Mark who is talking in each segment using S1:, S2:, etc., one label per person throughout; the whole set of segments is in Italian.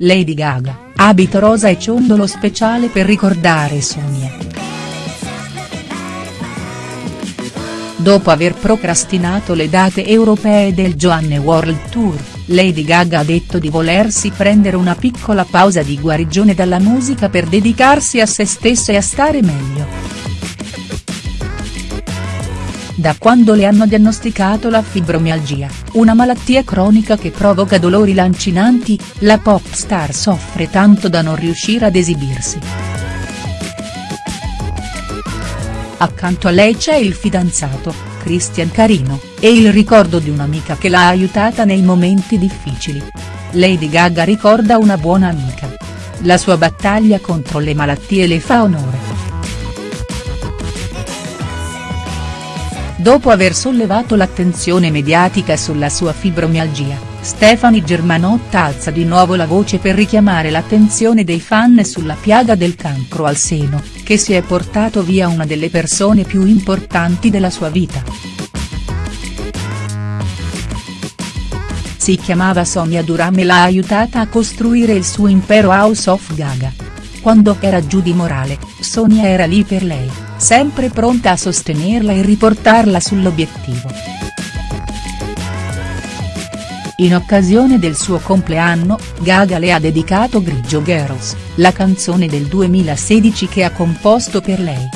S1: Lady Gaga, abito rosa e ciondolo speciale per ricordare Sonia. Dopo aver procrastinato le date europee del Joanne World Tour, Lady Gaga ha detto di volersi prendere una piccola pausa di guarigione dalla musica per dedicarsi a se stessa e a stare meglio. Da quando le hanno diagnosticato la fibromialgia, una malattia cronica che provoca dolori lancinanti, la pop star soffre tanto da non riuscire ad esibirsi. Accanto a lei c'è il fidanzato, Christian Carino, e il ricordo di un'amica che l'ha aiutata nei momenti difficili. Lady Gaga ricorda una buona amica. La sua battaglia contro le malattie le fa onore. Dopo aver sollevato l'attenzione mediatica sulla sua fibromialgia, Stefani Germanotta alza di nuovo la voce per richiamare l'attenzione dei fan sulla piaga del cancro al seno, che si è portato via una delle persone più importanti della sua vita. Si chiamava Sonia Duram e l'ha aiutata a costruire il suo impero House of Gaga. Quando era giù di morale, Sonia era lì per lei sempre pronta a sostenerla e riportarla sull'obiettivo. In occasione del suo compleanno, Gaga le ha dedicato Grigio Girls, la canzone del 2016 che ha composto per lei.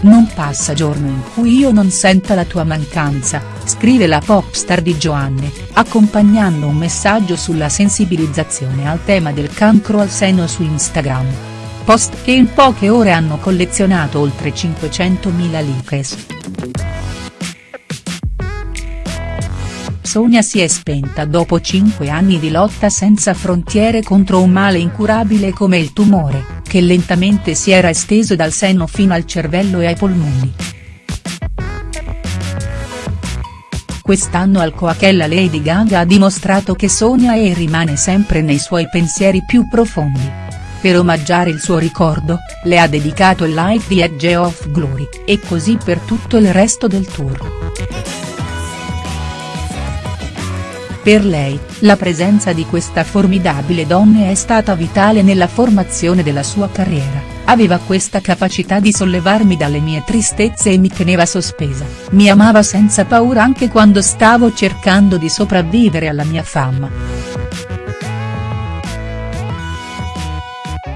S1: Non passa giorno in cui io non senta la tua mancanza, scrive la pop star di Joanne, accompagnando un messaggio sulla sensibilizzazione al tema del cancro al seno su Instagram post che in poche ore hanno collezionato oltre 500.000 likes. Sonia si è spenta dopo 5 anni di lotta senza frontiere contro un male incurabile come il tumore, che lentamente si era esteso dal seno fino al cervello e ai polmoni. Quest'anno al Coachella Lady Gaga ha dimostrato che Sonia e rimane sempre nei suoi pensieri più profondi. Per omaggiare il suo ricordo, le ha dedicato il live di Edge of Glory, e così per tutto il resto del tour. Per lei, la presenza di questa formidabile donna è stata vitale nella formazione della sua carriera, aveva questa capacità di sollevarmi dalle mie tristezze e mi teneva sospesa, mi amava senza paura anche quando stavo cercando di sopravvivere alla mia fama.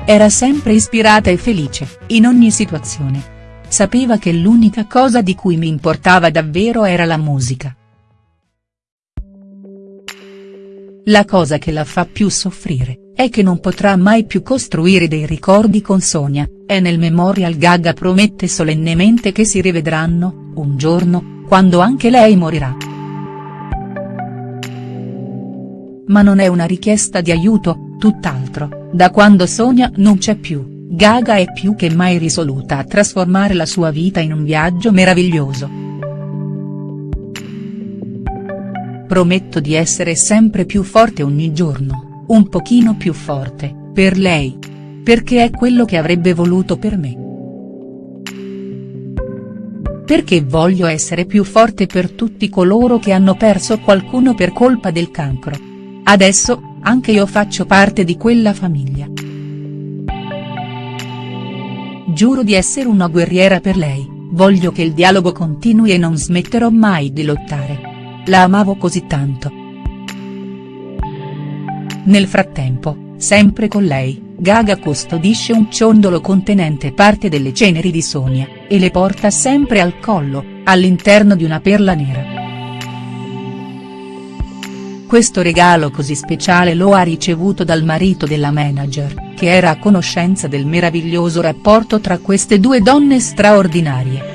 S1: Era sempre ispirata e felice, in ogni situazione. Sapeva che l'unica cosa di cui mi importava davvero era la musica. La cosa che la fa più soffrire, è che non potrà mai più costruire dei ricordi con Sonia, e nel Memorial Gaga promette solennemente che si rivedranno, un giorno, quando anche lei morirà. Ma non è una richiesta di aiuto, tutt'altro. Da quando Sonia non c'è più, Gaga è più che mai risoluta a trasformare la sua vita in un viaggio meraviglioso. Prometto di essere sempre più forte ogni giorno, un pochino più forte, per lei. Perché è quello che avrebbe voluto per me. Perché voglio essere più forte per tutti coloro che hanno perso qualcuno per colpa del cancro. Adesso, anche io faccio parte di quella famiglia. Giuro di essere una guerriera per lei, voglio che il dialogo continui e non smetterò mai di lottare. La amavo così tanto. Nel frattempo, sempre con lei, Gaga custodisce un ciondolo contenente parte delle ceneri di Sonia, e le porta sempre al collo, all'interno di una perla nera. Questo regalo così speciale lo ha ricevuto dal marito della manager, che era a conoscenza del meraviglioso rapporto tra queste due donne straordinarie.